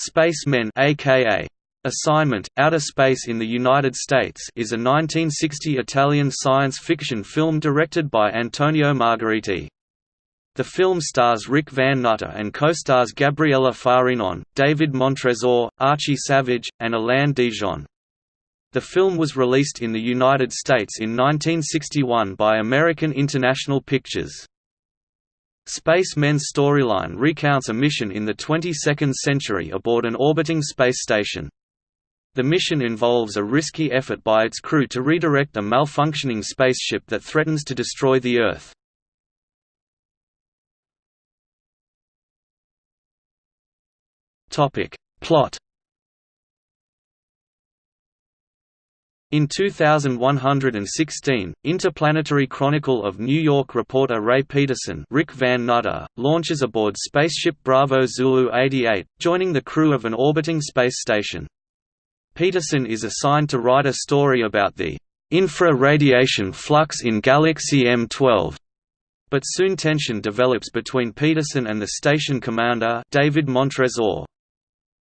Spacemen aka Assignment, Outer Space in the United States is a 1960 Italian science fiction film directed by Antonio Margheriti. The film stars Rick Van Nutter and co-stars Gabriella Farinon, David Montresor, Archie Savage, and Alain Dijon. The film was released in the United States in 1961 by American International Pictures. Spacemen's storyline recounts a mission in the 22nd century aboard an orbiting space station. The mission involves a risky effort by its crew to redirect a malfunctioning spaceship that threatens to destroy the Earth. Plot In 2116, Interplanetary Chronicle of New York reporter Ray Peterson Rick Van Nutter, launches aboard spaceship Bravo Zulu 88, joining the crew of an orbiting space station. Peterson is assigned to write a story about the infra-radiation flux in Galaxy M12. But soon tension develops between Peterson and the station commander David Montresor.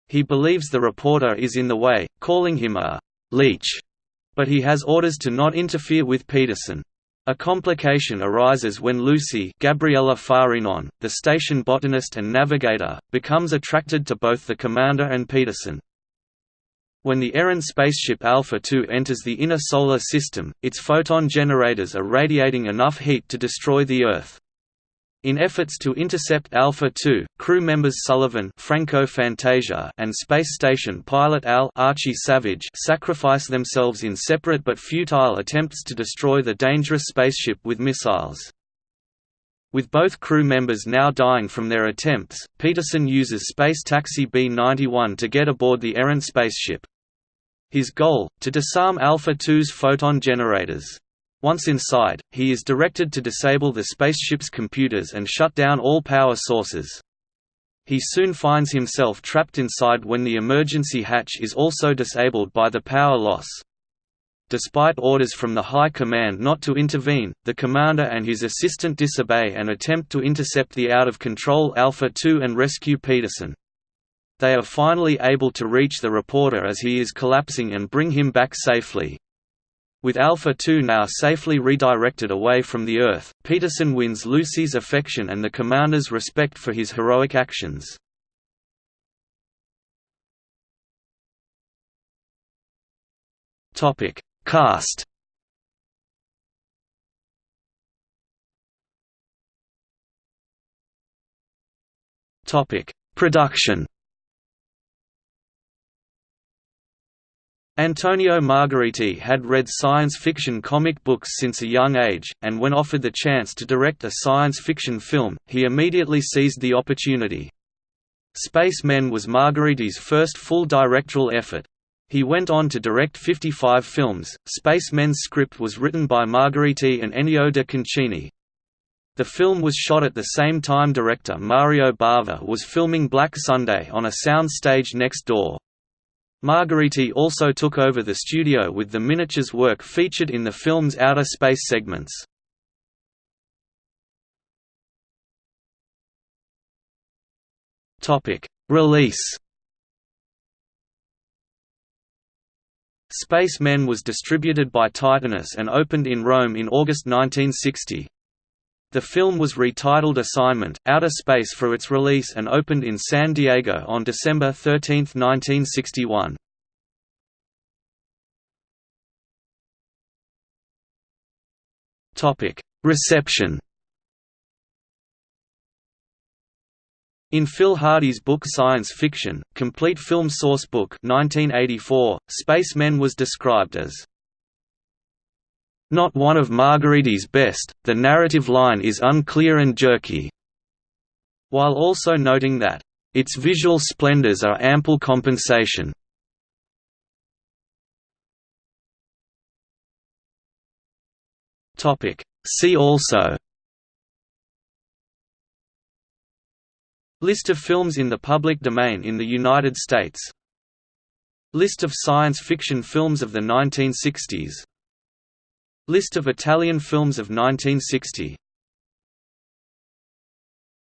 He believes the reporter is in the way, calling him a leech but he has orders to not interfere with Peterson. A complication arises when Lucy Gabriella Farinon, the station botanist and navigator, becomes attracted to both the commander and Peterson. When the errant spaceship Alpha 2 enters the inner solar system, its photon generators are radiating enough heat to destroy the Earth. In efforts to intercept Alpha 2, crew members Sullivan Franco Fantasia and space station pilot Al Archie Savage sacrifice themselves in separate but futile attempts to destroy the dangerous spaceship with missiles. With both crew members now dying from their attempts, Peterson uses space taxi B-91 to get aboard the errant spaceship. His goal, to disarm Alpha 2's photon generators. Once inside, he is directed to disable the spaceship's computers and shut down all power sources. He soon finds himself trapped inside when the emergency hatch is also disabled by the power loss. Despite orders from the High Command not to intervene, the commander and his assistant disobey and attempt to intercept the out-of-control Alpha 2 and rescue Peterson. They are finally able to reach the reporter as he is collapsing and bring him back safely. With Alpha 2 now safely redirected away from the Earth, Peterson wins Lucy's affection and the commander's respect for his heroic actions. Topic: Cast. Topic: Production. Antonio Margheriti had read science fiction comic books since a young age, and when offered the chance to direct a science fiction film, he immediately seized the opportunity. Spacemen was Margheriti's first full directorial effort. He went on to direct 55 films. Spacemen's script was written by Margheriti and Ennio de Concini. The film was shot at the same time director Mario Bava was filming Black Sunday on a sound stage next door. Margheriti also took over the studio with the miniatures work featured in the film's outer space segments. Release Spacemen was distributed by Titanus and opened in Rome in August 1960. The film was retitled Assignment, Outer Space for its release and opened in San Diego on December 13, 1961. Reception In Phil Hardy's book Science Fiction, Complete Film Source Book 1984, Spacemen was described as not one of Margheriti's best, the narrative line is unclear and jerky, while also noting that, its visual splendors are ample compensation. See also. List of films in the public domain in the United States. List of science fiction films of the 1960s List of Italian films of 1960